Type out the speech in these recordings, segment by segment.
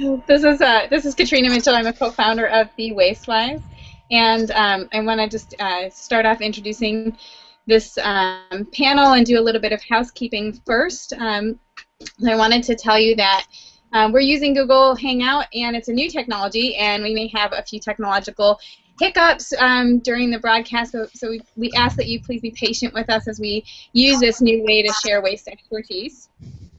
This is uh, this is Katrina Mitchell. I'm a co-founder of Be Wastewise, and um, I want to just uh, start off introducing this um, panel and do a little bit of housekeeping first. Um, I wanted to tell you that um, we're using Google Hangout, and it's a new technology, and we may have a few technological hiccups um, during the broadcast, so, so we, we ask that you please be patient with us as we use this new way to share waste expertise.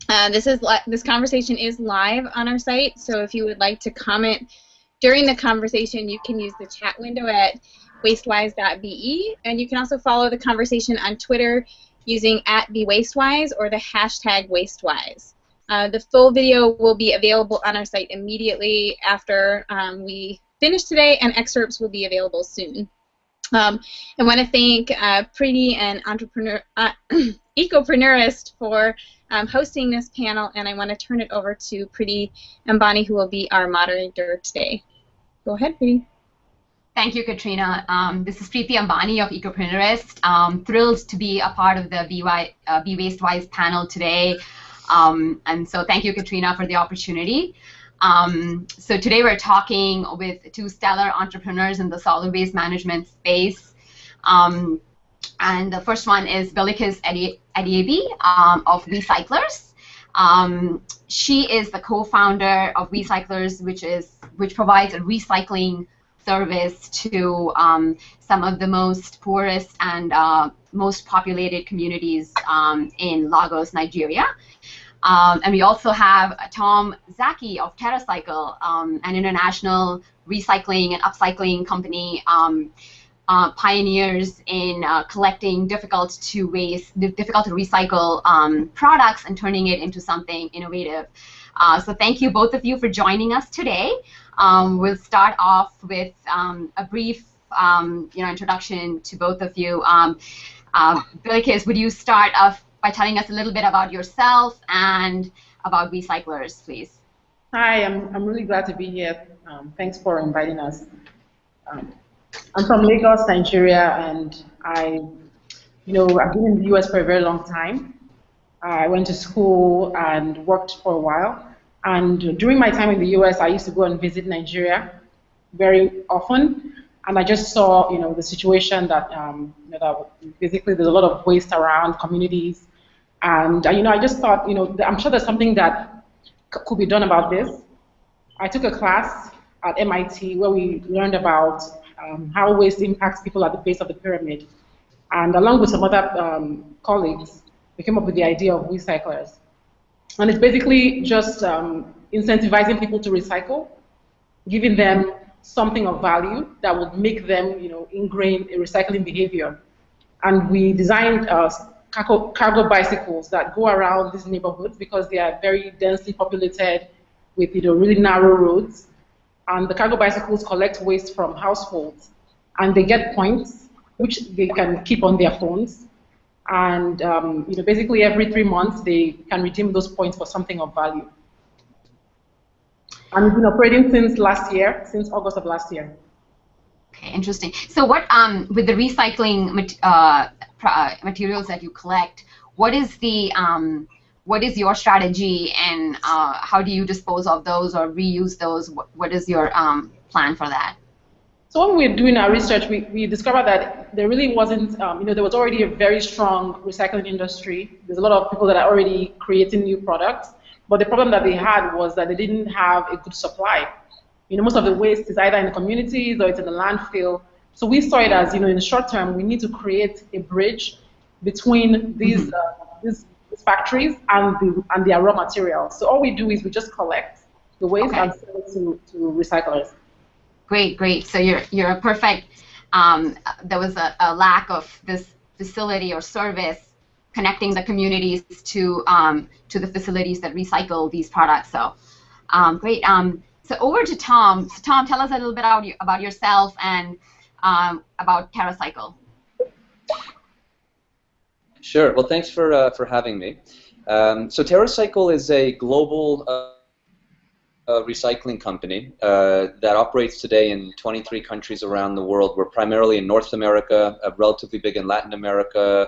Uh, this is this conversation is live on our site, so if you would like to comment during the conversation, you can use the chat window at wastewise.be, and you can also follow the conversation on Twitter using at BeWastewise or the hashtag WasteWise. Uh, the full video will be available on our site immediately after um, we finish today, and excerpts will be available soon. Um, I want to thank uh, Preeti and Entrepreneur, uh, Ecopreneurist for um, hosting this panel, and I want to turn it over to Preeti Ambani, who will be our moderator today. Go ahead, Preeti. Thank you, Katrina. Um, this is Preeti Ambani of Ecopreneurist. Um, thrilled to be a part of the BY, uh, Be Wastewise panel today. Um, and so thank you, Katrina, for the opportunity. Um, so today we're talking with two stellar entrepreneurs in the solid waste management space. Um, and the first one is Bilikiss Adebiyi um, of WeCyclers. Um, she is the co-founder of WeCyclers, which is which provides a recycling service to um, some of the most poorest and uh, most populated communities um, in Lagos, Nigeria. Um, and we also have Tom Szaky of TerraCycle, um, an international recycling and upcycling company um, uh, pioneers in uh, collecting difficult to waste, difficult to recycle um, products and turning it into something innovative. Uh, so thank you both of you for joining us today. Um, we'll start off with um, a brief um, you know, introduction to both of you. Um, uh, Bilikiss, would you start off by telling us a little bit about yourself and about WeCyclers, please? Hi, I'm, I'm really glad to be here. Um, thanks for inviting us. Um, I'm from Lagos, Nigeria, and I, you know, I've been in the U.S. for a very long time. I went to school and worked for a while. And during my time in the U.S., I used to go and visit Nigeria very often. And I just saw, you know, the situation that, um, you know, that basically there's a lot of waste around communities. And, uh, you know, I just thought, you know, I'm sure there's something that could be done about this. I took a class at MIT where we learned about um, how waste impacts people at the base of the pyramid. And along with some other um, colleagues, we came up with the idea of WeCyclers. And it's basically just um, incentivizing people to recycle, giving them something of value that would make them, you know, ingrain a recycling behavior. And we designed uh, cargo, cargo bicycles that go around these neighborhoods because they are very densely populated with, you know, really narrow roads and the cargo bicycles collect waste from households, and they get points, which they can keep on their phones. And um, you know, basically every three months, they can redeem those points for something of value. And we've been operating since last year, since August of last year. Okay, interesting. So what, um, with the recycling uh, uh, materials that you collect, what is the um, what is your strategy and uh, how do you dispose of those or reuse those? What, what is your um, plan for that? So when we were doing our research, we, we discovered that there really wasn't, um, you know, there was already a very strong recycling industry. There's a lot of people that are already creating new products, but the problem that they had was that they didn't have a good supply. You know, most of the waste is either in the communities or it's in the landfill. So we saw it as, you know, in the short term, we need to create a bridge between these, mm -hmm. uh, these factories and the and their raw materials. So all we do is we just collect the waste okay. and sell it to, to recyclers. Great, great. So you're you're a perfect. Um, there was a, a, lack of this facility or service connecting the communities to um, to the facilities that recycle these products. So um, great. Um, so over to Tom. So Tom, tell us a little bit about, you, about yourself and um, about TerraCycle. Sure. Well, thanks for uh, for having me. Um, so TerraCycle is a global uh, uh, recycling company uh, that operates today in 23 countries around the world. We're primarily in North America, uh, relatively big in Latin America,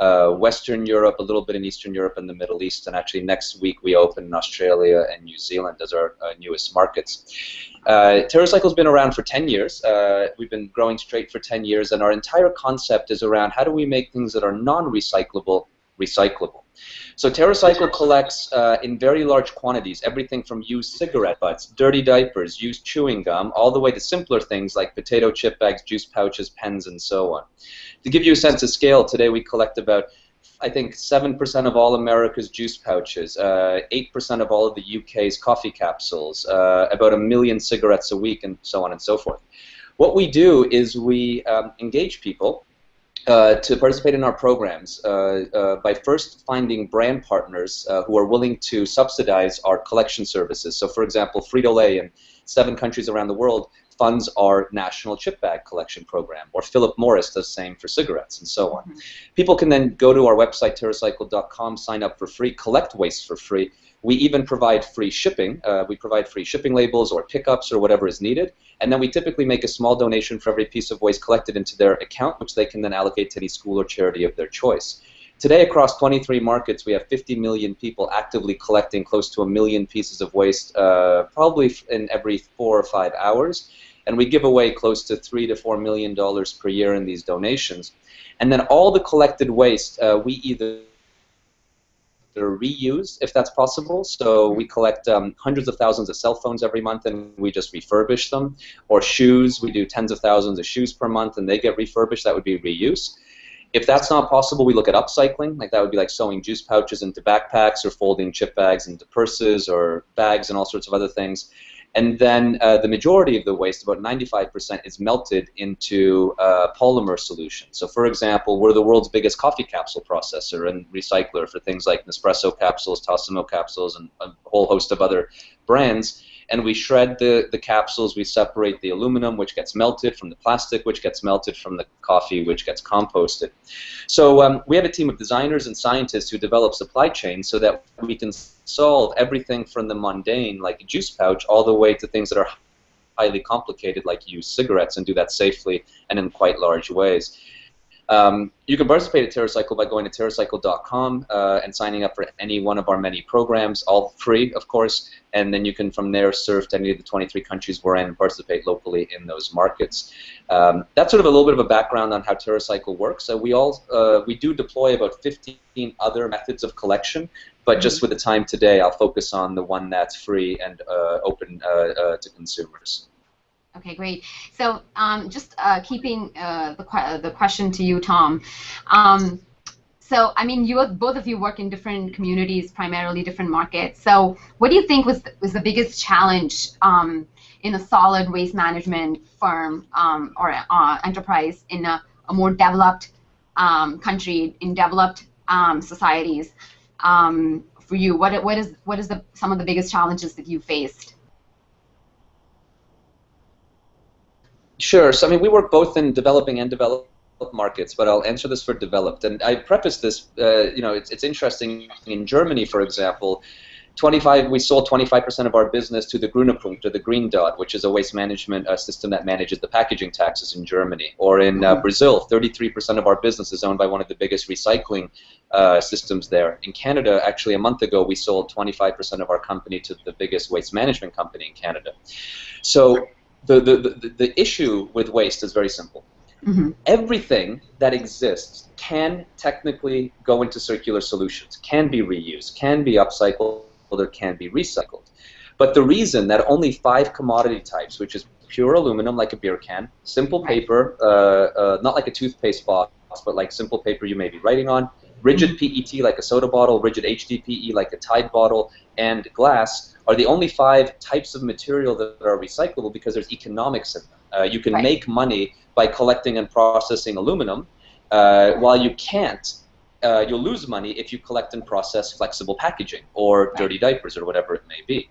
uh, Western Europe, a little bit in Eastern Europe and the Middle East, and actually next week we open in Australia and New Zealand as our uh, newest markets. Uh, TerraCycle's been around for 10 years. Uh, we've been growing straight for 10 years, and our entire concept is around how do we make things that are non-recyclable recyclable. So TerraCycle collects uh, in very large quantities everything from used cigarette butts, dirty diapers, used chewing gum, all the way to simpler things like potato chip bags, juice pouches, pens, and so on. To give you a sense of scale, today we collect about I think 7% of all America's juice pouches, uh, 8% of all of the UK's coffee capsules, uh, about a million cigarettes a week, and so on and so forth. What we do is we um, engage people uh, to participate in our programs uh, uh, by first finding brand partners uh, who are willing to subsidize our collection services. So, for example, Frito-Lay in seven countries around the world funds our national chip bag collection program, or Philip Morris does the same for cigarettes, and so on. Mm -hmm. People can then go to our website, TerraCycle.com, sign up for free, collect waste for free. We even provide free shipping. Uh, we provide free shipping labels or pickups or whatever is needed, and then we typically make a small donation for every piece of waste collected into their account, which they can then allocate to any school or charity of their choice. Today, across 23 markets, we have 50 million people actively collecting close to a million pieces of waste, uh, probably in every four or five hours and we give away close to three to four million dollars per year in these donations. And then all the collected waste, uh, we either reuse if that's possible. So we collect um, hundreds of thousands of cell phones every month and we just refurbish them. Or shoes, we do tens of thousands of shoes per month and they get refurbished. That would be reuse. If that's not possible, we look at upcycling. Like that would be like sewing juice pouches into backpacks or folding chip bags into purses or bags and all sorts of other things. And then uh, the majority of the waste, about 95%, is melted into uh, polymer solutions. So, for example, we're the world's biggest coffee capsule processor and recycler for things like Nespresso capsules, Tassimo capsules, and a whole host of other brands and we shred the, the capsules. We separate the aluminum, which gets melted, from the plastic, which gets melted, from the coffee, which gets composted. So um, we have a team of designers and scientists who develop supply chains so that we can solve everything from the mundane, like a juice pouch, all the way to things that are highly complicated, like use cigarettes, and do that safely and in quite large ways. Um, you can participate at TerraCycle by going to TerraCycle.com uh, and signing up for any one of our many programs, all free, of course, and then you can from there serve to any of the 23 countries we're in and participate locally in those markets. Um, that's sort of a little bit of a background on how TerraCycle works. So we all uh, we do deploy about 15 other methods of collection, but just mm-hmm. with the time today, I'll focus on the one that's free and uh, open uh, uh, to consumers. Okay, great. So um, just uh, keeping uh, the, the question to you, Tom. Um, so, I mean, you both of you work in different communities, primarily different markets. So, what do you think was was the biggest challenge um, in a solid waste management firm um, or uh, enterprise in a, a more developed um, country, in developed um, societies? for you, what what is what is the some of the biggest challenges that you faced? Sure. So I mean, we work both in developing and developed markets, but I'll answer this for developed. And I preface this, uh, you know, it's, it's interesting. In Germany, for example, 25 we sold 25% of our business to the Grüne Punkt, or the Green Dot, which is a waste management uh, system that manages the packaging taxes in Germany. Or in uh, mm-hmm. Brazil, 33% of our business is owned by one of the biggest recycling uh, systems there. In Canada, actually, a month ago, we sold 25% of our company to the biggest waste management company in Canada. So the, the, the, the issue with waste is very simple. Mm-hmm. Everything that exists can technically go into circular solutions, can be reused, can be upcycled, or can be recycled. But the reason that only five commodity types, which is pure aluminum like a beer can, simple paper, uh, uh, not like a toothpaste box, but like simple paper you may be writing on, rigid. PET like a soda bottle, rigid HDPE like a Tide bottle, and glass are the only five types of material that are recyclable because there's economics in them. Uh, you can right. make money by collecting and processing aluminum, uh, while you can't, uh, you'll lose money if you collect and process flexible packaging or right. dirty diapers or whatever it may be.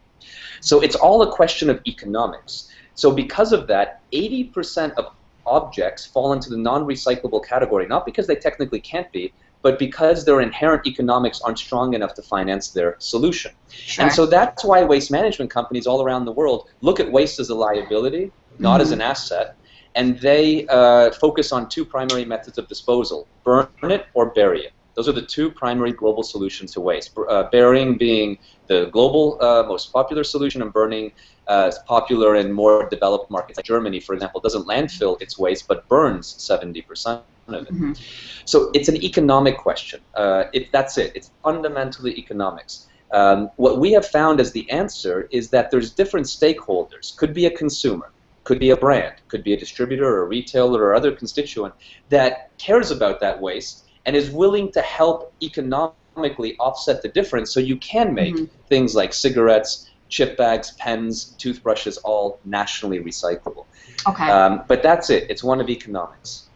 So it's all a question of economics. So because of that, 80% of objects fall into the non-recyclable category, not because they technically can't be, but because their inherent economics aren't strong enough to finance their solution. Sure. And so that's why waste management companies all around the world look at waste as a liability, not mm-hmm. as an asset, and they uh, focus on two primary methods of disposal burn it or bury it. Those are the two primary global solutions to waste. Uh, burying being the global uh, most popular solution, and burning uh, popular in more developed markets. Like Germany, for example, doesn't landfill its waste but burns 70% of it. Mm-hmm. So it's an economic question. Uh, it, that's it. It's fundamentally economics. Um, what we have found as the answer is that there's different stakeholders. Could be a consumer, could be a brand, could be a distributor or a retailer or other constituent that cares about that waste and is willing to help economically offset the difference so you can make mm-hmm. things like cigarettes, chip bags, pens, toothbrushes all nationally recyclable. Okay. Um, but that's it. It's one of economics.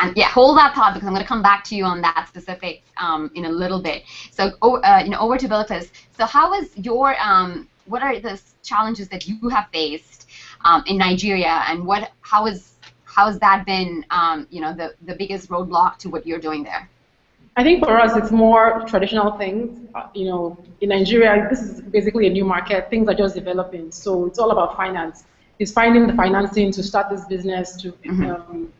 And yeah, hold that thought because I'm going to come back to you on that specific um, in a little bit. So, uh, you know, over to Bilikiss. So, how is your um, what are the challenges that you have faced um, in Nigeria, and what how is how has that been, um, you know, the the biggest roadblock to what you're doing there? I think for us, it's more traditional things. Uh, you know, in Nigeria, this is basically a new market. Things are just developing, so it's all about finance. It's finding the financing to start this business, to mm-hmm. um,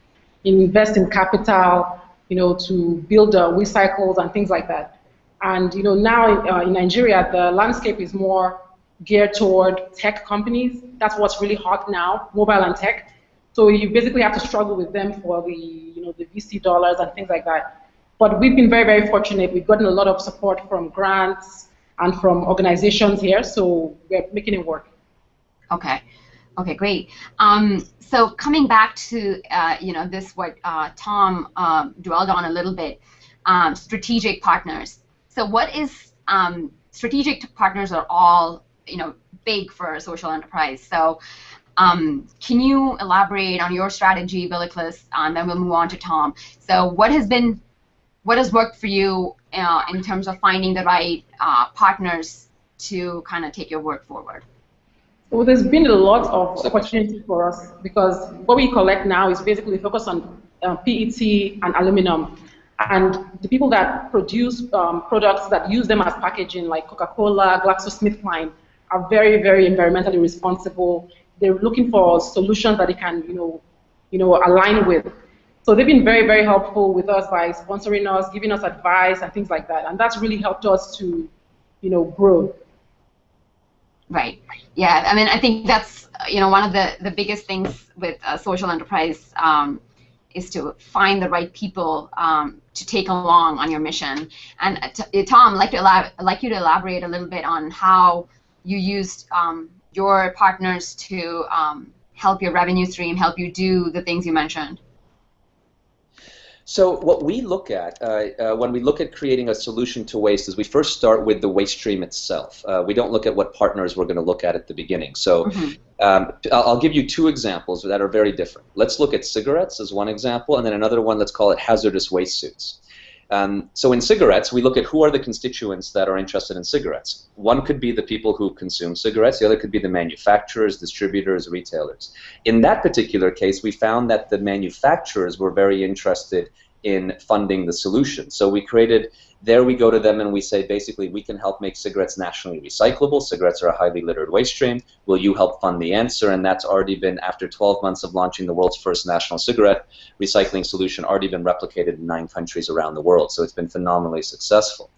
invest in capital, you know, to build uh, Wecycles and things like that. And you know, now uh, in Nigeria, the landscape is more geared toward tech companies. That's what's really hot now, mobile and tech. So you basically have to struggle with them for the, you know, the VC dollars and things like that. But we've been very, very fortunate. We've gotten a lot of support from grants and from organizations here, so we're making it work. Okay. Okay, great. Um, so coming back to uh, you know this what uh, Tom uh, dwelled on a little bit, um, strategic partners. So what is um, strategic partners are all you know big for a social enterprise. So um, can you elaborate on your strategy, Bilikiss, and then we'll move on to Tom. So what has been what has worked for you uh, in terms of finding the right uh, partners to kind of take your work forward? Well, there's been a lot of opportunity for us because what we collect now is basically focused on uh, PET and aluminum. And the people that produce um, products that use them as packaging, like Coca-Cola, GlaxoSmithKline, are very, very environmentally responsible. They're looking for solutions that they can, you know, you know, align with. So they've been very, very helpful with us by sponsoring us, giving us advice and things like that. And that's really helped us to, you know, grow. Right. Yeah. I mean, I think that's you know one of the the biggest things with a social enterprise um, is to find the right people um, to take along on your mission. And uh, Tom, I'd like to elab- like you to elaborate a little bit on how you used um, your partners to um, help your revenue stream, help you do the things you mentioned. So what we look at uh, uh, when we look at creating a solution to waste is we first start with the waste stream itself. Uh, we don't look at what partners we're going to look at at the beginning. So mm-hmm. um, I'll give you two examples that are very different. Let's look at cigarettes as one example, and then another one. Let's call it hazardous waste suits. Um, so in cigarettes, we look at who are the constituents that are interested in cigarettes. One could be the people who consume cigarettes. The other could be the manufacturers, distributors, retailers. In that particular case, we found that the manufacturers were very interested in funding the solution. So we created there we go to them and we say basically we can help make cigarettes nationally recyclable. Cigarettes are a highly littered waste stream. Will you help fund the answer? And that's already been, after 12 months of launching the world's first national cigarette recycling solution, already been replicated in nine countries around the world. So it's been phenomenally successful.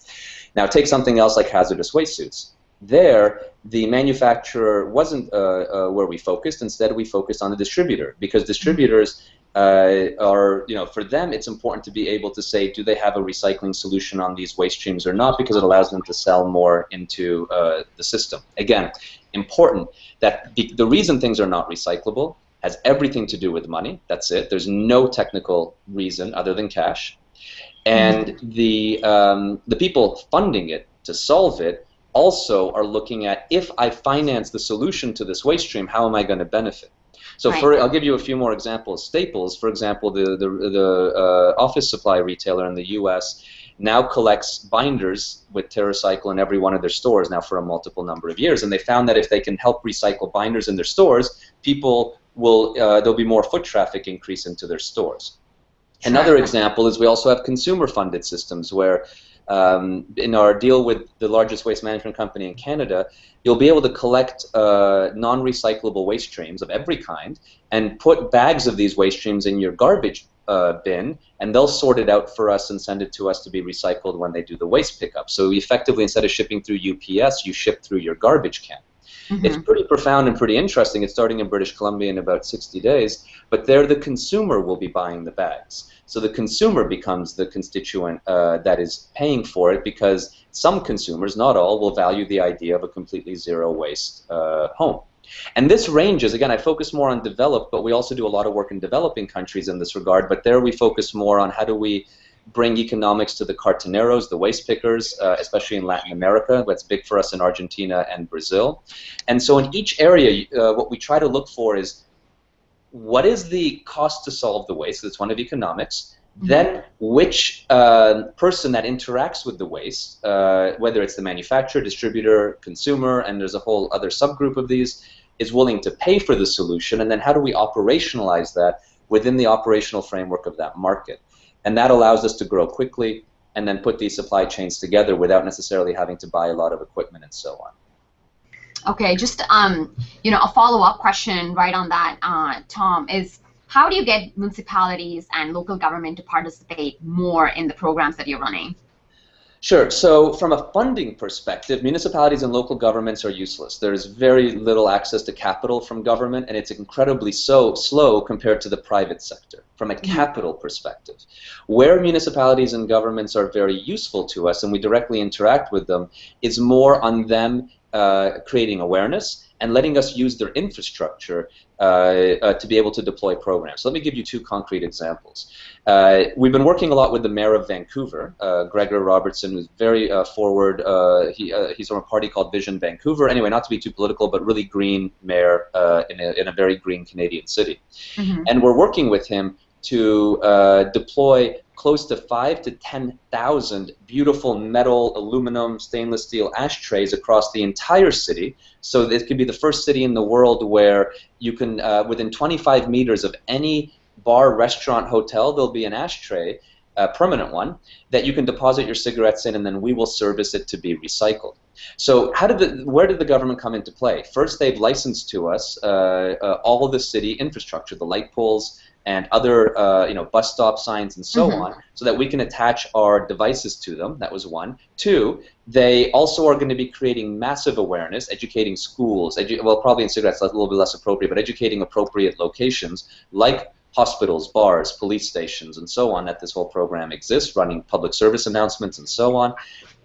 Now take something else like hazardous waste suits. There, the manufacturer wasn't uh, uh, where we focused. Instead, we focused on the distributor because distributors uh, are, you know, for them it's important to be able to say, do they have a recycling solution on these waste streams or not, because it allows them to sell more into uh, the system. Again, important that the, the reason things are not recyclable has everything to do with money. That's it. There's no technical reason other than cash. And the, um, the people funding it to solve it also are looking at if I finance the solution to this waste stream, how am I going to benefit? So right. for I'll give you a few more examples. Staples, for example, the the, the uh, office supply retailer in the U.S. now collects binders with TerraCycle in every one of their stores now for a multiple number of years, and they found that if they can help recycle binders in their stores, people will uh, there'll be more foot traffic increase into their stores. Another example is we also have consumer-funded systems where um, in our deal with the largest waste management company in Canada, you'll be able to collect uh, non-recyclable waste streams of every kind and put bags of these waste streams in your garbage uh, bin, and they'll sort it out for us and send it to us to be recycled when they do the waste pickup. So effectively, instead of shipping through UPS, you ship through your garbage can. Mm-hmm. It's pretty profound and pretty interesting. It's starting in British Columbia in about 60 days, but there the consumer will be buying the bags. So the consumer becomes the constituent uh, that is paying for it because some consumers, not all, will value the idea of a completely zero waste uh, home. And this ranges, again, I focus more on developed, but we also do a lot of work in developing countries in this regard. But there we focus more on how do we bring economics to the cartoneros, the waste pickers, uh, especially in Latin America. That's big for us in Argentina and Brazil. And so in each area, uh, what we try to look for is what is the cost to solve the waste? That's one of economics. Mm-hmm. Then, which uh, person that interacts with the waste, uh, whether it's the manufacturer, distributor, consumer, and there's a whole other subgroup of these, is willing to pay for the solution, and then how do we operationalize that within the operational framework of that market? And that allows us to grow quickly and then put these supply chains together without necessarily having to buy a lot of equipment and so on. Okay, just um, you know, a follow-up question right on that, uh, Tom, is how do you get municipalities and local government to participate more in the programs that you're running? Sure. So, from a funding perspective, municipalities and local governments are useless. There is very little access to capital from government, and it's incredibly so slow compared to the private sector. From a mm-hmm. capital perspective, where municipalities and governments are very useful to us, and we directly interact with them, is more on them uh, creating awareness and letting us use their infrastructure to be able to deploy programs. So let me give you two concrete examples. Uh, we've been working a lot with the mayor of Vancouver, uh, Gregor Robertson, who's very uh, forward. he, he's from a party called Vision Vancouver. Anyway, not to be too political, but really green mayor in, a, in a very green Canadian city. Mm-hmm. And we're working with him to deploy close to five to 10,000 beautiful metal, aluminum, stainless steel ashtrays across the entire city. So it could be the first city in the world where you can, uh, within 25 meters of any bar, restaurant, hotel, there'll be an ashtray, a permanent one, that you can deposit your cigarettes in and then we will service it to be recycled. So how did the, where did the government come into play? First, they've licensed to us uh, uh, all of the city infrastructure, the light poles, and other uh, you know bus stop signs and so mm-hmm. on, so that we can attach our devices to them. That was one. Two, they also are going to be creating massive awareness, educating schools. Edu- well, probably in cigarettes a little bit less appropriate, but educating appropriate locations like hospitals, bars, police stations, and so on that this whole program exists, running public service announcements and so on.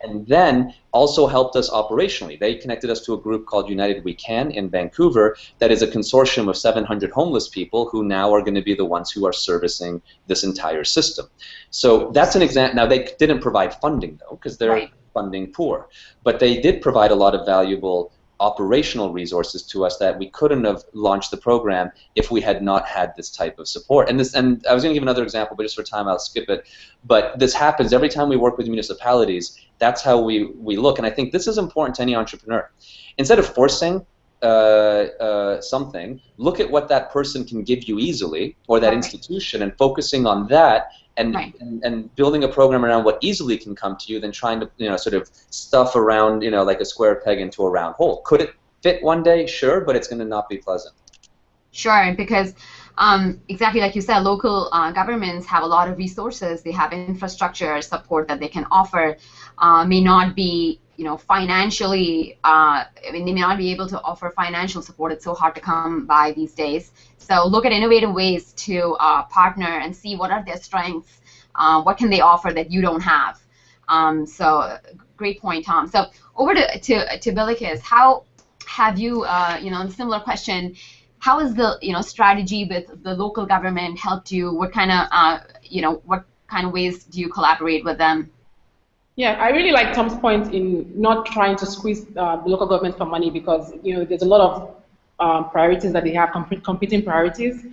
And then also helped us operationally. They connected us to a group called United We Can in Vancouver that is a consortium of 700 homeless people who now are going to be the ones who are servicing this entire system. So that's an example. Now, they didn't provide funding, though, because they're right. funding poor. But they did provide a lot of valuable operational resources to us that we couldn't have launched the program if we had not had this type of support. And this, and I was going to give another example, but just for time, I'll skip it. But this happens every time we work with municipalities. That's how we we look, and I think this is important to any entrepreneur. Instead of forcing uh, uh, something, look at what that person can give you easily, or that institution, and focusing on that, and, right. and, and building a program around what easily can come to you than trying to you know sort of stuff around you know like a square peg into a round hole. Could it fit one day? Sure, but it's going to not be pleasant. Sure, because um, exactly like you said, local uh, governments have a lot of resources. They have infrastructure support that they can offer. Uh, may not be you know financially uh, I mean they may not be able to offer financial support. It's so hard to come by these days. So look at innovative ways to uh, partner and see what are their strengths. Uh, what can they offer that you don't have? Um, so great point Tom. So over to to, to Bilikiss how have you uh, you know similar question how has the you know strategy with the local government helped you what kind of uh, you know what kind of ways do you collaborate with them yeah, I really like Tom's point in not trying to squeeze uh, the local government for money because you know there's a lot of um, priorities that they have, comp- competing priorities.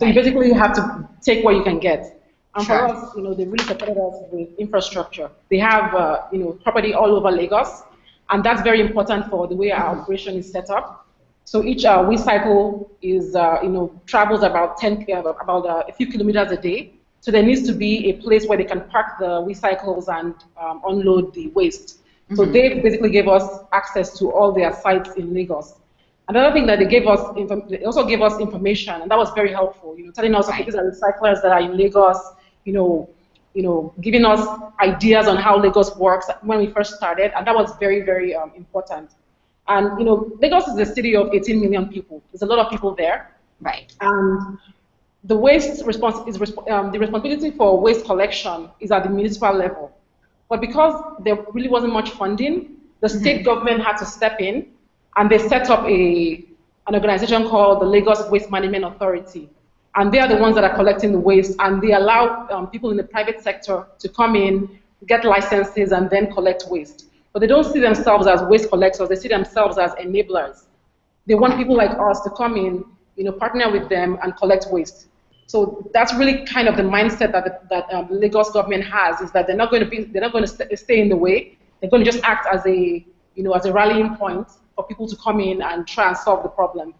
So you basically have to take what you can get. And sure. for us, you know, they really supported us with infrastructure. They have, uh, you know, property all over Lagos, and that's very important for the way our mm-hmm. operation is set up. So each uh, Wecycle is, uh, you know, travels about 10, uh, about uh, a few kilometers a day. So there needs to be a place where they can park the Wecycles and um, unload the waste. Mm-hmm. So they basically gave us access to all their sites in Lagos. Another thing that they gave us, they also gave us information, and that was very helpful. You know, telling us okay, these are recyclers that are in Lagos. You know, you know, giving us ideas on how Lagos works when we first started, and that was very, very um, important. And you know, Lagos is a city of 18 million people. There's a lot of people there. Right. And the waste response is um, the responsibility for waste collection is at the municipal level. But because there really wasn't much funding, the mm-hmm. state mm -hmm. government had to step in, and they set up a an organization called the Lagos Waste Management Authority, and they are the ones that are collecting the waste, and they allow um, people in the private sector to come in, get licenses, and then collect waste. But they don't see themselves as waste collectors; they see themselves as enablers. They want people like us to come in, you know, partner with them and collect waste. So that's really kind of the mindset that the, that um, Lagos government has is that they're not going to be they're not going to st stay in the way. They're going to just act as a you know as a rallying point for people to come in and try and solve the problem.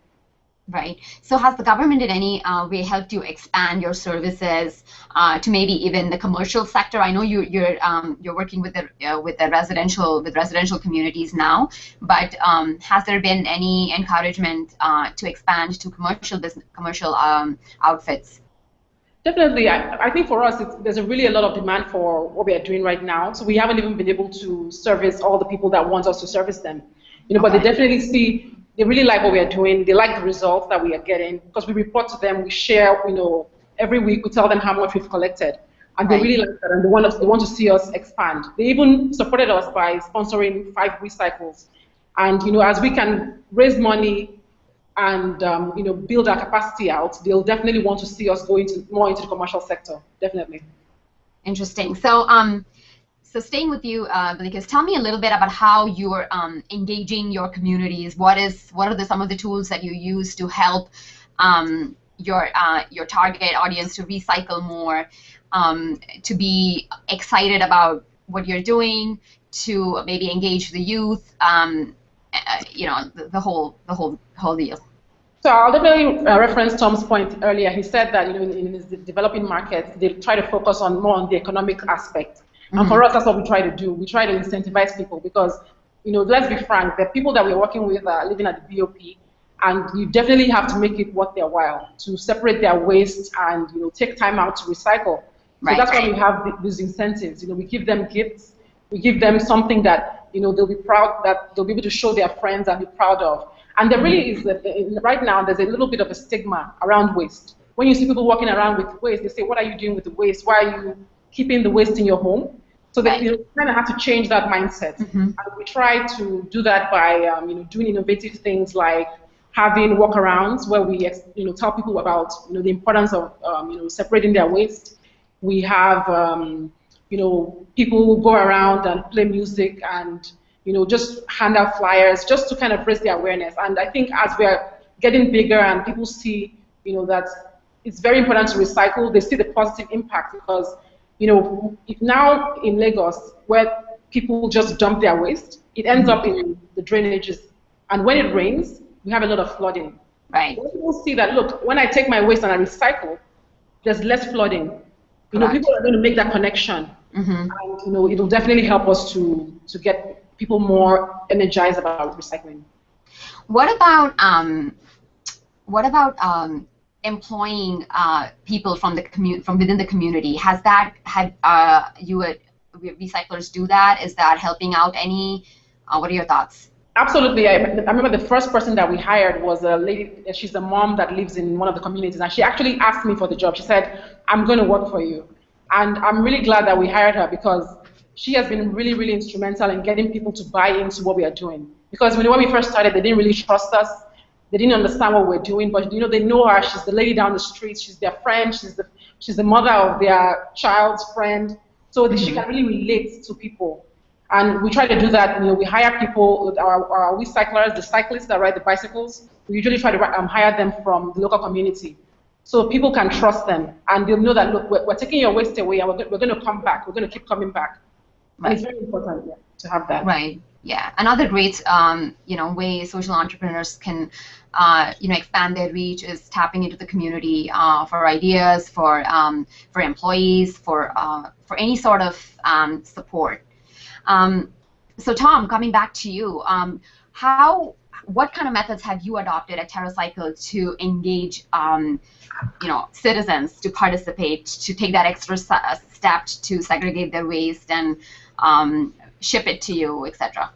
Right. So has the government in any uh, way helped you expand your services uh, to maybe even the commercial sector? I know you, you're um, you're working with the uh, with the residential with residential communities now, but um, has there been any encouragement uh, to expand to commercial business commercial um, outfits? Definitely, I, I think for us, there's a really a lot of demand for what we are doing right now. So we haven't even been able to service all the people that want us to service them. You know, okay. but they definitely see they really like what we are doing. They like the results that we are getting because we report to them. We share, you know, every week we tell them how much we've collected, and they really like that, and they want us, they want to see us expand. They even supported us by sponsoring five Wecycles, and you know, as we can raise money and um, you know build our capacity out, they'll definitely want to see us go into more into the commercial sector. Definitely. Interesting. So. Um, so staying with you, uh, because tell me a little bit about how you're um, engaging your communities. What is what are the, some of the tools that you use to help um, your uh, your target audience to recycle more, um, to be excited about what you're doing, to maybe engage the youth, um, uh, you know, the, the, whole the whole whole deal. So I'll definitely uh, reference Tom's point earlier. He said that you know in, in developing markets they try to focus on more on the economic aspect and mm-hmm. for us, that's what we try to do. We try to incentivize people because, you know, let's be frank, the people that we're working with are living at the BOP, and you definitely have to make it worth their while to separate their waste and, you know, take time out to recycle. Right. So that's why we have these incentives. You know, we give them gifts, we give them something that, you know, they'll be proud, that they'll be able to show their friends and be proud of. And there really is, a, right now, there's a little bit of a stigma around waste. When you see people walking around with waste, they say, what are you doing with the waste? Why are you keeping the waste in your home. So that you kind of have to change that mindset. Mm-hmm. And we try to do that by um, you know doing innovative things like having walkarounds where we you know tell people about you know the importance of um, you know separating their waste. We have um, you know people go around and play music and you know just hand out flyers just to kind of raise the awareness. And I think as we are getting bigger and people see you know that it's very important to recycle, they see the positive impact because you know, now in Lagos, where people just dump their waste, it ends up in the drainages. And when it rains, we have a lot of flooding. Right. When people see that, look, when I take my waste and I recycle, there's less flooding. You know, people are going to make that connection. Mm-hmm. And, you know, it'll definitely help us to, to get people more energized about recycling. What about um, what about um, employing uh, people from the commu- from within the community. Has that had uh, you uh, WeCyclers do that? Is that helping out any? Uh, what are your thoughts? Absolutely. I, I, remember the first person that we hired was a lady. She's a mom that lives in one of the communities, and she actually asked me for the job. She said, "I'm going to work for you," and I'm really glad that we hired her because she has been really, really instrumental in getting people to buy into what we are doing. Because when, when we first started, they didn't really trust us they didn't understand what we're doing, but you know they know her. She's the lady down the street. She's their friend. She's the she's the mother of their child's friend. So mm-hmm. she can really relate to people. And we try to do that. You know, we hire people, our, our recyclers, the cyclists that ride the bicycles. We usually try to um, hire them from the local community, so people can trust them and they'll know that look, we're, we're taking your waste away and we're, we're going to come back. We're going to keep coming back. Right. And it's very important yeah, to have that. Right. Yeah. Another great, um, you know, way social entrepreneurs can uh, you know, expand their reach is tapping into the community uh, for ideas, for um, for employees, for uh, for any sort of um, support. Um, so, Tom, coming back to you, um, how what kind of methods have you adopted at TerraCycle to engage, um, you know, citizens to participate, to take that extra step to segregate their waste and ship it to you, etc.?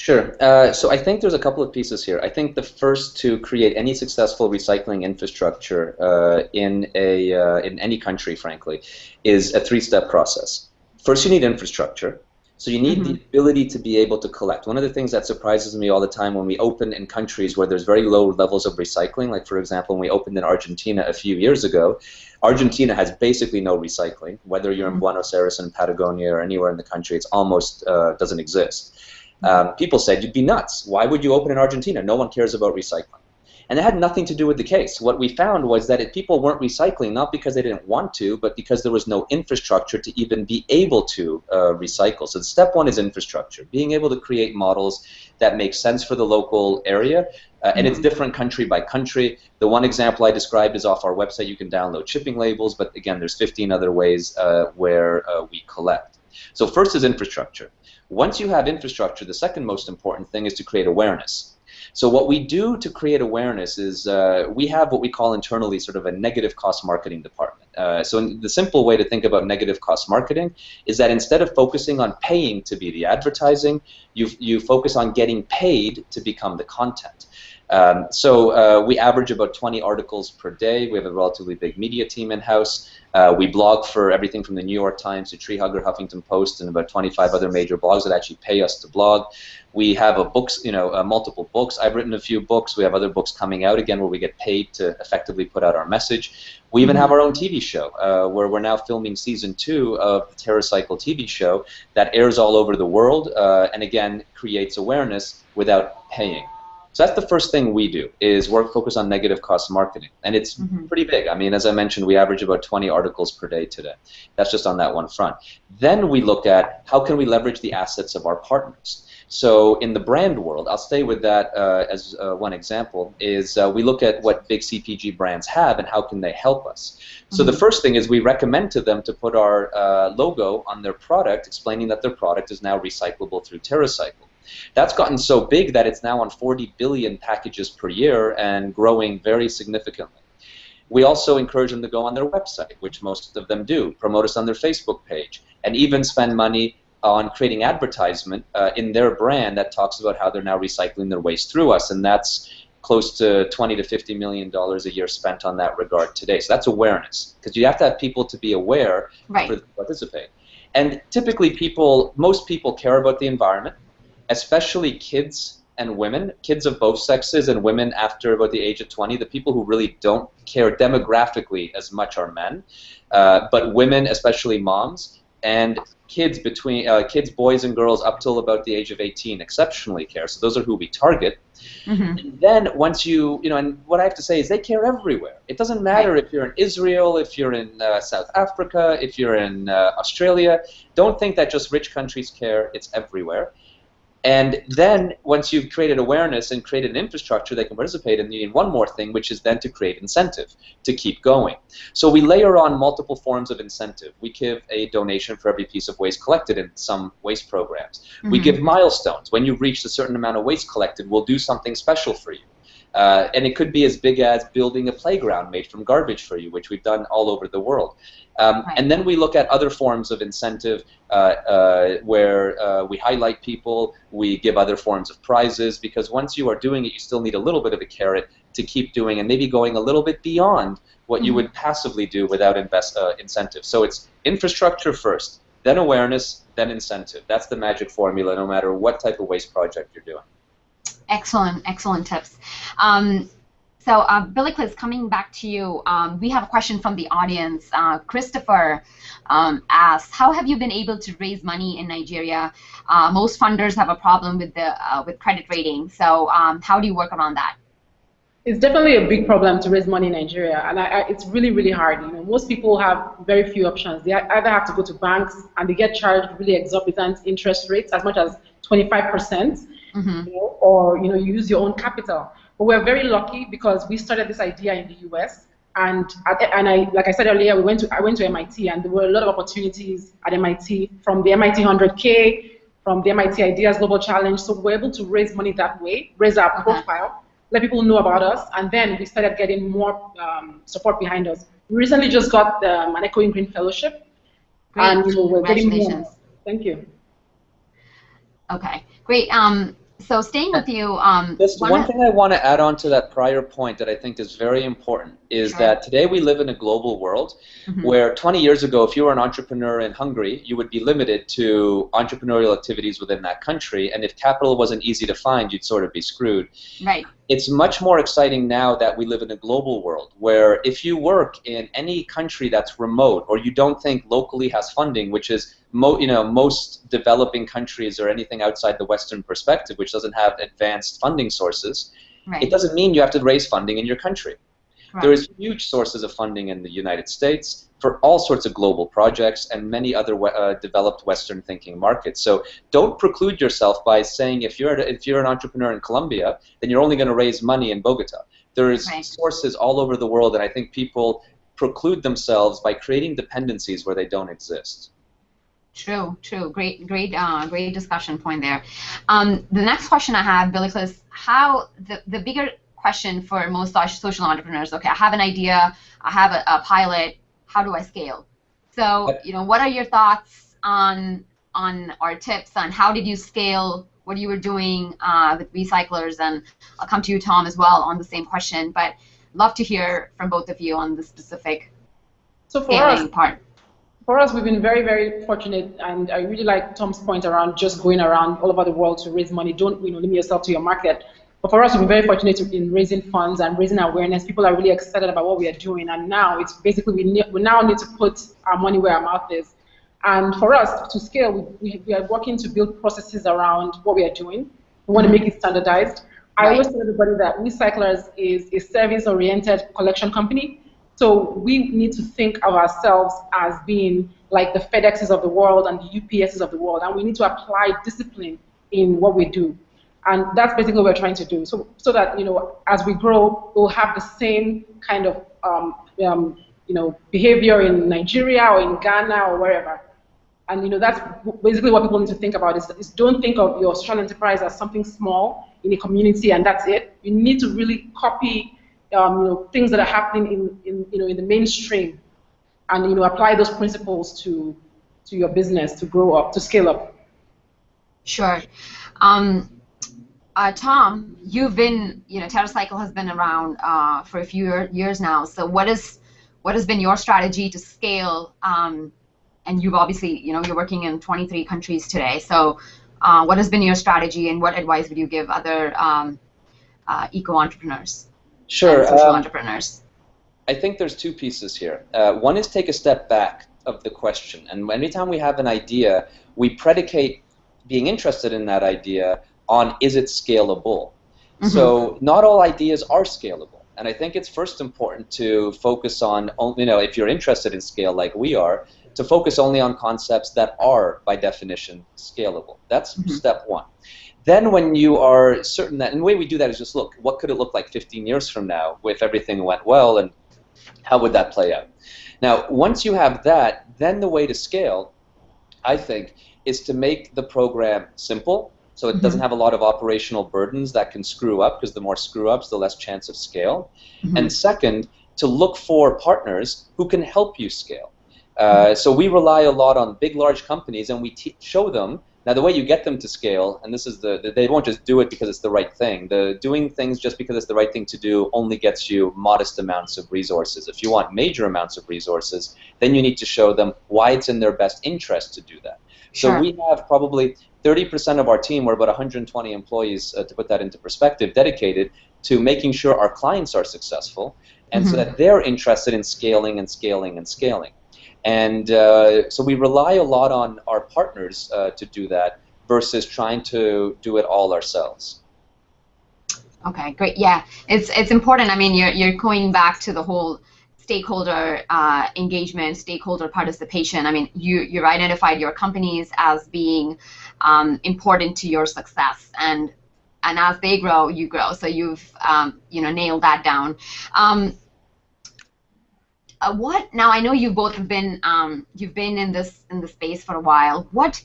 Sure. Uh, so I think there's a couple of pieces here. I think the first to create any successful recycling infrastructure uh, in a uh, in any country, frankly, is a three-step process. First, you need infrastructure. So you need mm -hmm. the ability to be able to collect. One of the things that surprises me all the time when we open in countries where there's very low levels of recycling, like for example when we opened in Argentina a few years ago, Argentina has basically no recycling. Whether you're in mm-hmm. Buenos Aires and Patagonia or anywhere in the country, it's almost uh, doesn't exist. Um, people said, you'd be nuts. Why would you open in Argentina? No one cares about recycling. And it had nothing to do with the case. What we found was that it, people weren't recycling not because they didn't want to, but because there was no infrastructure to even be able to uh, recycle. So step one is infrastructure, being able to create models that make sense for the local area. Uh, and it's mm-hmm. different country by country. The one example I described is off our website. You can download shipping labels, but again, there's 15 other ways uh, where uh, we collect. So first is infrastructure. Once you have infrastructure, the second most important thing is to create awareness. So what we do to create awareness is uh, we have what we call internally sort of a negative cost marketing department. Uh, so the simple way to think about negative cost marketing is that instead of focusing on paying to be the advertising, you, you focus on getting paid to become the content. Um, so uh, we average about 20 articles per day. We have a relatively big media team in-house. Uh, we blog for everything from the New York Times to Tree Hugger, Huffington Post, and about 25 other major blogs that actually pay us to blog. We have a books, you know, uh, multiple books. I've written a few books. We have other books coming out again where we get paid to effectively put out our message. We even have our own TV show uh, where we're now filming season two of the TerraCycle TV show that airs all over the world uh, and again creates awareness without paying. So that's the first thing we do is work focus on negative cost marketing, and it's mm-hmm. pretty big. I mean, as I mentioned, we average about 20 articles per day today. That's just on that one front. Then we look at how can we leverage the assets of our partners. So in the brand world, I'll stay with that uh, as uh, one example. Is uh, we look at what big CPG brands have and how can they help us. So mm-hmm. the first thing is we recommend to them to put our uh, logo on their product, explaining that their product is now recyclable through TerraCycle. That's gotten so big that it's now on 40 billion packages per year and growing very significantly. We also encourage them to go on their website, which most of them do, promote us on their Facebook page, and even spend money on creating advertisement uh, in their brand that talks about how they're now recycling their waste through us, and that's close to 20 to 50 million dollars a year spent on that regard today. So that's awareness, because you have to have people to be aware right. to participate. And typically, people, most people care about the environment especially kids and women, kids of both sexes and women after about the age of 20, the people who really don't care demographically as much are men, uh, but women, especially moms, and kids between uh, kids, boys and girls up till about the age of 18 exceptionally care. So those are who we target. Mm-hmm. then once you, you know, and what I have to say is they care everywhere. It doesn't matter if you're in Israel, if you're in uh, South Africa, if you're in uh, Australia. Don't think that just rich countries care. It's everywhere. And then once you've created awareness and created an infrastructure they can participate in, you need one more thing, which is then to create incentive to keep going. So we layer on multiple forms of incentive. We give a donation for every piece of waste collected in some waste programs. Mm-hmm. We give milestones. When you've reached a certain amount of waste collected, we'll do something special for you. Uh, and it could be as big as building a playground made from garbage for you, which we've done all over the world. Um, right. And then we look at other forms of incentive uh, uh, where uh, we highlight people, we give other forms of prizes, because once you are doing it, you still need a little bit of a carrot to keep doing and maybe going a little bit beyond what mm-hmm. you would passively do without invest, uh, incentive. So it's infrastructure first, then awareness, then incentive. That's the magic formula no matter what type of waste project you're doing. Excellent, excellent tips. Um, so, uh, Bilikiss, coming back to you, um, we have a question from the audience. Uh, Christopher um, asks, "How have you been able to raise money in Nigeria? Uh, most funders have a problem with the uh, with credit rating. So, um, how do you work around that?" It's definitely a big problem to raise money in Nigeria, and I, I, it's really, really hard. You know, most people have very few options. They either have to go to banks, and they get charged really exorbitant interest rates, as much as 25 percent mm-hmm. you know, or you know, you use your own capital. But we're very lucky because we started this idea in the U.S. And and I like I said earlier, we went to I went to MIT and there were a lot of opportunities at MIT from the MIT 100K from the MIT Ideas Global Challenge. So we were able to raise money that way, raise our Okay. profile, let people know about us, and then we started getting more um, support behind us. We recently just got um, an Echoing Green Fellowship, Great. and you know, we're getting more. Congratulations. Thank you. Okay, great. Um, so staying with you, um, Just one thing I want to add on to that prior point that I think is very important is Sure. that today we live in a global world Mhm. where 20 years ago, if you were an entrepreneur in Hungary, you would be limited to entrepreneurial activities within that country, and if capital wasn't easy to find, you'd sort of be screwed. right, It's much more exciting now that we live in a global world where if you work in any country that's remote or you don't think locally has funding, which is mo- you know most developing countries or anything outside the Western perspective, which doesn't have advanced funding sources, right. it doesn't mean you have to raise funding in your country. correct. There is huge sources of funding in the United States for all sorts of global projects and many other uh, developed Western thinking markets. So don't preclude yourself by saying if you're if you're an entrepreneur in Colombia, then you're only going to raise money in Bogota. There's Right. sources all over the world, and I think people preclude themselves by creating dependencies where they don't exist. True, true. Great, great, uh, great discussion point there. Um, the next question I have, Bilikiss, how the, the bigger question for most social entrepreneurs, okay, I have an idea, I have a, a pilot, how do I scale? So, you know, what are your thoughts on on our tips on how did you scale what you were doing uh, with Wecyclers? And I'll come to you, Tom, as well on the same question. But love to hear from both of you on the specific So for us, scaling part. For us, we've been very, very fortunate, and I really like Tom's point around just going around all over the world to raise money. Don't you know limit yourself to your market. But for us, we've been very fortunate in raising funds and raising awareness. People are really excited about what we are doing, and now it's basically we, ne- we now need to put our money where our mouth is. And for us to scale, we, we, are working to build processes around what we are doing. We want to make it standardized. I always tell everybody that Wecyclers is a service-oriented collection company. So we need to think of ourselves as being like the FedExes of the world and the UPSs of the world, and we need to apply discipline in what we do. And that's basically what we're trying to do. So, so that you know, as we grow, we'll have the same kind of um, um, you know behavior in Nigeria or in Ghana or wherever. And you know, that's basically what people need to think about is, is don't think of your social enterprise as something small in a community and that's it. You need to really copy um, you know, things that are happening in, in, you know, in the mainstream and you know, apply those principles to, to your business to grow up, to scale up. Sure. Um, uh, Tom, you've been, you know, TerraCycle has been around uh, for a few years now. So what is, what has been your strategy to scale? Um, and you've obviously, you know, you're working in 23 countries today. So uh, what has been your strategy, and what advice would you give other um, uh, eco entrepreneurs, Sure. social um, entrepreneurs? I think there's two pieces here. Uh, one is take a step back of the question, and anytime we have an idea, we predicate being interested in that idea on is it scalable. So not all ideas are scalable, and I think it's first important to focus on, you know, if you're interested in scale like we are, to focus only on concepts that are by definition scalable. That's Mhm. step one. Then when you are certain that, and the way we do that is just look, what could it look like 15 years from now if everything went well, and how would that play out? Now, once you have that, then the way to scale, I think, is to make the program simple, so it doesn't have a lot of operational burdens that can screw up, because the more screw ups, the less chance of scale. Mhm. And second, to look for partners who can help you scale. Uh, so we rely a lot on big, large companies, and we te- show them. Now, the way you get them to scale, and this is the, the- they won't just do it because it's the right thing. The doing things just because it's the right thing to do only gets you modest amounts of resources. If you want major amounts of resources, then you need to show them why it's in their best interest to do that. So Sure. we have probably 30% of our team, we're about 120 employees, uh, to put that into perspective, dedicated to making sure our clients are successful, and so Mhm. that they're interested in scaling and scaling and scaling. And uh, so we rely a lot on our partners uh, to do that versus trying to do it all ourselves. Okay, great. Yeah, it's it's important. I mean, you're you're going back to the whole stakeholder uh, engagement, stakeholder participation. I mean, you you've identified your companies as being um, important to your success, and and as they grow, you grow. So you've um, you know nailed that down. Um, uh, what now? I know you both have been um, you've been in this in the space for a while. What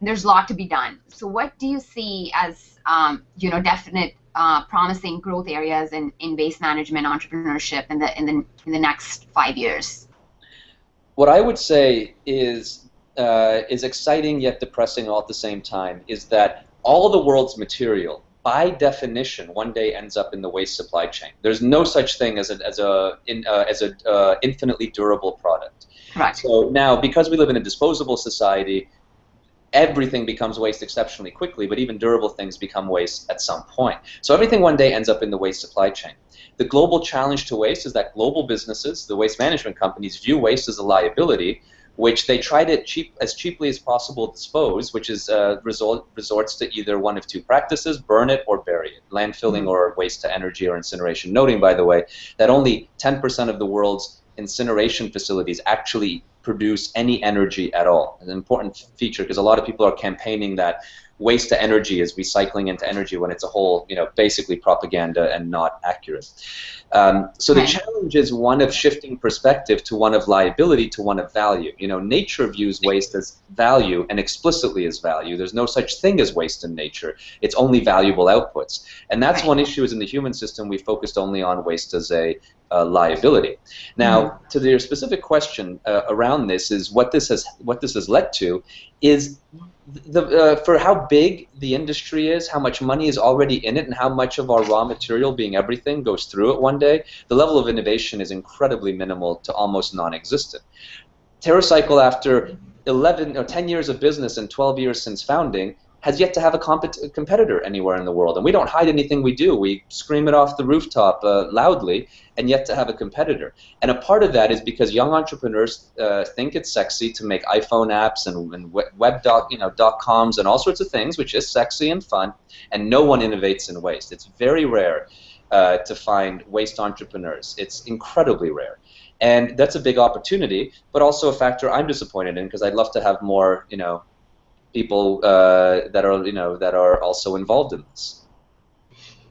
there's a lot to be done. So what do you see as um, you know definite uh, promising growth areas in, in waste management entrepreneurship in the in the in the next five years? What I would say is uh, is exciting yet depressing all at the same time is that all the world's material by definition, one day ends up in the waste supply chain. There's no such thing as a as a in, uh, as a uh, infinitely durable product. Right. So now, because we live in a disposable society, everything becomes waste exceptionally quickly. But even durable things become waste at some point. So everything one day ends up in the waste supply chain. The global challenge to waste is that global businesses, the waste management companies, view waste as a liability which they try to cheap as cheaply as possible dispose, which is uh, resort, resorts to either one of two practices: burn it or bury it, landfilling mm-hmm. or waste to energy or incineration. Noting, by the way, that only 10% of the world's incineration facilities actually produce any energy at all. An important feature because a lot of people are campaigning that waste to energy is recycling into energy when it's a whole, you know, basically propaganda and not accurate. Um, so the challenge is one of shifting perspective to one of liability to one of value. You know, nature views waste as value and explicitly as value. There's no such thing as waste in nature. It's only valuable outputs. And that's one issue is in the human system we focused only on waste as a uh, liability. Now, mm-hmm. to your specific question uh, around this is what this has what this has led to is the, uh, for how big the industry is, how much money is already in it, and how much of our raw material, being everything, goes through it one day, the level of innovation is incredibly minimal to almost non-existent. TerraCycle, after 11 or 10 years of business and 12 years since founding, has yet to have a compet- competitor anywhere in the world. And we don't hide anything we do. We scream it off the rooftop uh, loudly, and yet to have a competitor. And a part of that is because young entrepreneurs uh, think it's sexy to make iPhone apps and, and web doc, you know, dot coms and all sorts of things, which is sexy and fun. And no one innovates in waste. It's very rare uh, to find waste entrepreneurs. It's incredibly rare. And that's a big opportunity, but also a factor I'm disappointed in because I'd love to have more, you know, people uh, that are you know that are also involved in this.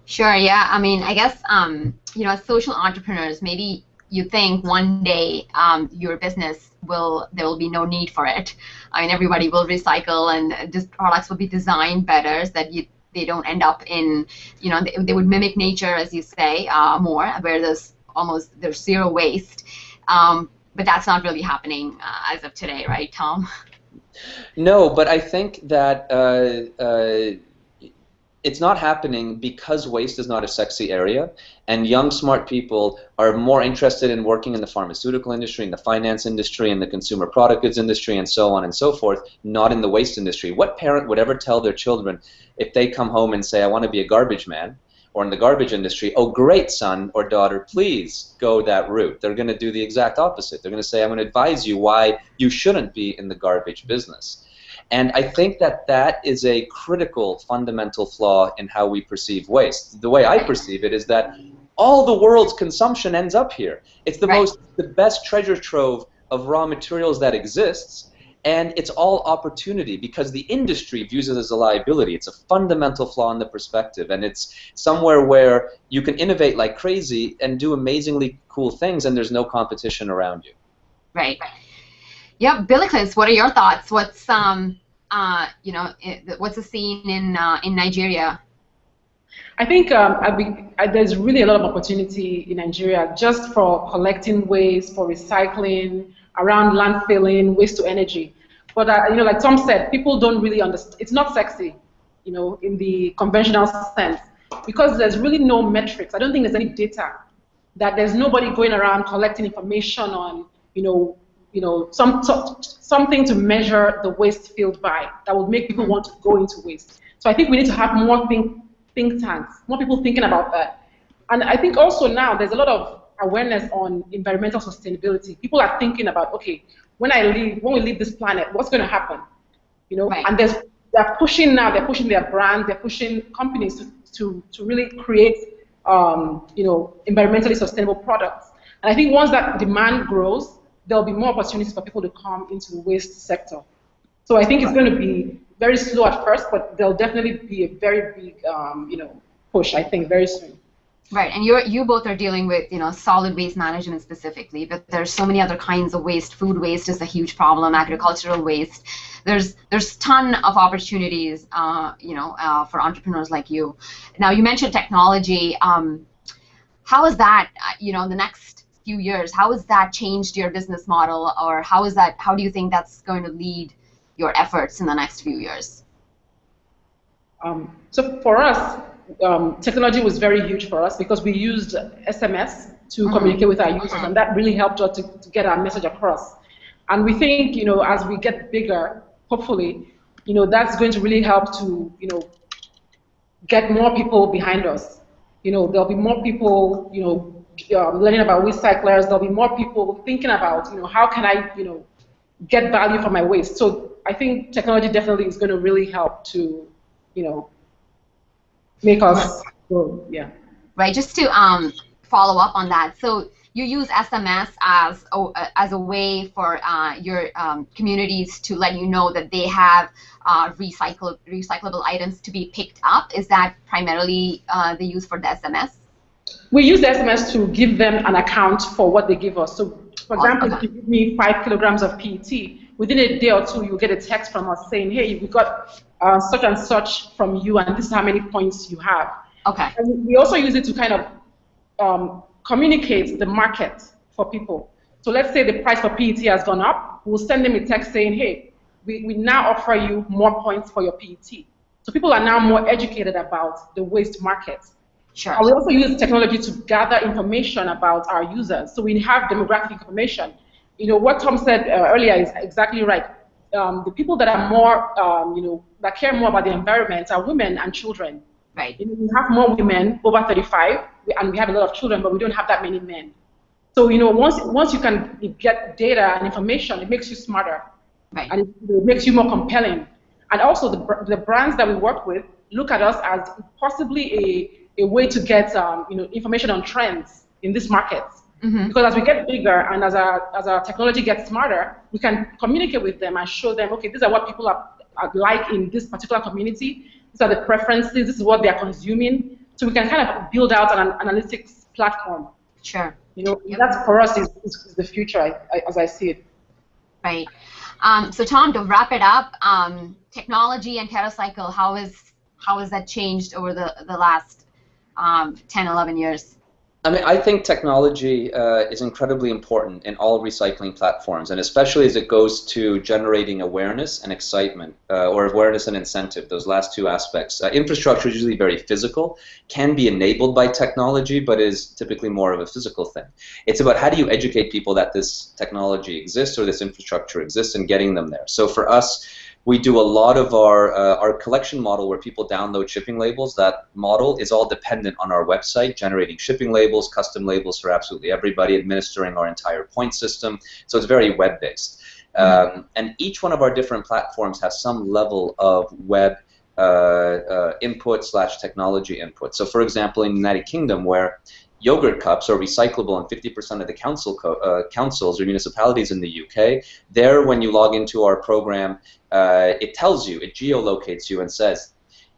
Sure. Yeah. I mean, I guess um, you know, as social entrepreneurs, maybe you think one day um, your business will there will be no need for it. I mean, everybody will recycle and just products will be designed better so that you they don't end up in you know they, they would mimic nature as you say uh, more where there's almost there's zero waste. Um, but that's not really happening uh, as of today, right, Tom? No, but I think that uh, uh, it's not happening because waste is not a sexy area, and young, smart people are more interested in working in the pharmaceutical industry, in the finance industry, in the consumer product goods industry, and so on and so forth, not in the waste industry. What parent would ever tell their children if they come home and say, I want to be a garbage man? Or in the garbage industry, oh, great, son or daughter, please go that route. They're going to do the exact opposite. They're going to say, I'm going to advise you why you shouldn't be in the garbage business. And I think that that is a critical fundamental flaw in how we perceive waste. The way I perceive it is that all the world's consumption ends up here. It's the right. most, the best treasure trove of raw materials that exists and it's all opportunity because the industry views it as a liability. It's a fundamental flaw in the perspective, and it's somewhere where you can innovate like crazy and do amazingly cool things, and there's no competition around you. Right. Yep, Bilikiss, what are your thoughts? What's um, uh, you know, what's the scene in uh, in Nigeria? I think um, I I, there's really a lot of opportunity in Nigeria just for collecting waste, for recycling, around landfilling, waste to energy. But uh, you know, like Tom said, people don't really understand. It's not sexy, you know, in the conventional sense, because there's really no metrics. I don't think there's any data that there's nobody going around collecting information on, you know, you know, some something to measure the waste field by that would make people want to go into waste. So I think we need to have more think think tanks, more people thinking about that. And I think also now there's a lot of awareness on environmental sustainability. People are thinking about, okay, when I leave, when we leave this planet, what's going to happen? You know, right. and there's they're pushing now, they're pushing their brand, they're pushing companies to, to, to really create, um, you know, environmentally sustainable products. And I think once that demand grows, there'll be more opportunities for people to come into the waste sector. So I think it's going to be very slow at first, but there'll definitely be a very big, um, you know, push. I think very soon. Right, and you you both are dealing with you know solid waste management specifically, but there's so many other kinds of waste. Food waste is a huge problem. Agricultural waste. There's there's ton of opportunities, uh, you know, uh, for entrepreneurs like you. Now you mentioned technology. Um, how is that, uh, you know, in the next few years? How has that changed your business model, or how is that? How do you think that's going to lead your efforts in the next few years? Um, so for us, um, technology was very huge for us because we used SMS to mm-hmm. communicate with our users, mm-hmm. and that really helped us to, to, get our message across. And we think, you know, as we get bigger, hopefully, you know, that's going to really help to, you know, get more people behind us. You know, there'll be more people, you know, um, learning about Wecyclers. There'll be more people thinking about, you know, how can I, you know, get value from my waste. So I think technology definitely is going to really help to, you know, make us. Yeah. Right. Just to um, follow up on that. So you use SMS as a, as a way for uh, your um, communities to let you know that they have uh, recycle, recyclable items to be picked up. Is that primarily uh, the use for the SMS? We use the SMS to give them an account for what they give us. So, for example, okay. if you give me five kilograms of PET, within a day or two, you'll get a text from us saying, hey, we got uh, such and such from you, and this is how many points you have. Okay. And we also use it to kind of um, communicate the market for people. So let's say the price for PET has gone up, we'll send them a text saying, hey, we, we now offer you more points for your PET. So people are now more educated about the waste market. Sure. And we also use technology to gather information about our users. So we have demographic information. You know, what Tom said uh, earlier is exactly right. Um, the people that are more, um, you know, that care more about the environment are women and children. Right. You know, we have more women over 35, and we have a lot of children, but we don't have that many men. So you know, once once you can get data and information, it makes you smarter, right. and it, makes you more compelling. And also, the the brands that we work with look at us as possibly a a way to get um, you know information on trends in this market. Mm-hmm. Because as we get bigger and as our as our technology gets smarter, we can communicate with them and show them, okay, these are what people are like in this particular community. These are the preferences. This is what they are consuming. So we can kind of build out an analytics platform. Sure. You know, yep. that's for us is, is the future I, I, as I see it. Right. Um, so Tom, to wrap it up, um, technology and TerraCycle, how is how has that changed over the the last um, 10, 11 years? I mean, I think technology uh, is incredibly important in all recycling platforms, and especially as it goes to generating awareness and excitement, uh, or awareness and incentive, those last two aspects. Uh, infrastructure is usually very physical, can be enabled by technology, but is typically more of a physical thing. It's about how do you educate people that this technology exists or this infrastructure exists and getting them there. So for us, we do a lot of our uh, our collection model where people download shipping labels. That model is all dependent on our website, generating shipping labels, custom labels for absolutely everybody, administering our entire point system. So it's very web-based. Mm-hmm. Um, and each one of our different platforms has some level of web uh, uh, input slash technology input. So for example, in the United Kingdom, where yogurt cups are recyclable in 50% of the council uh, councils or municipalities in the UK. There, when you log into our program, uh, it tells you, it geolocates you and says,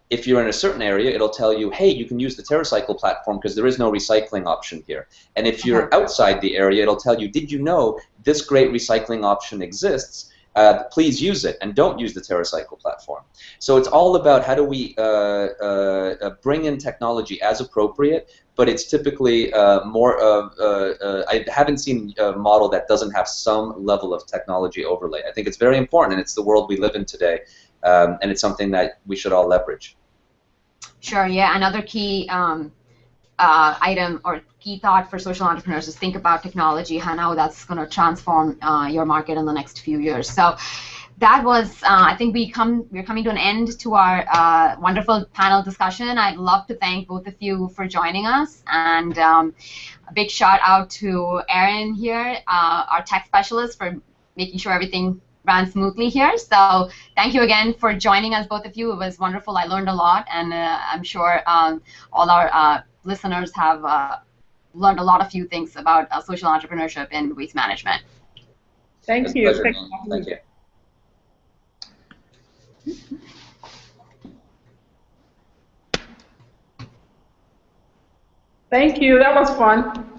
if you're in a certain area, it'll tell you, hey, you can use the TerraCycle platform because there is no recycling option here. And if you're uh-huh. outside the area, it'll tell you, did you know this great recycling option exists? Uh, please use it and don't use the TerraCycle platform. So it's all about how do we uh, uh, uh bring in technology as appropriate, but it's typically uh, more of, uh, I haven't seen a model that doesn't have some level of technology overlay. I think it's very important and it's the world we live in today um, and it's something that we should all leverage. Sure, yeah, another key um, uh, item or key thought for social entrepreneurs is think about technology and how that's going to transform uh, your market in the next few years. So that was, uh, I think we come, we're coming to an end to our uh, wonderful panel discussion. I'd love to thank both of you for joining us, and um, a big shout out to Aaron here, uh, our tech specialist, for making sure everything ran smoothly here. So thank you again for joining us, both of you. It was wonderful. I learned a lot, and uh, I'm sure um, all our listeners have uh, learned a lot of few things about uh, social entrepreneurship and waste management. Thank you. Thank you. Thank you. That was fun.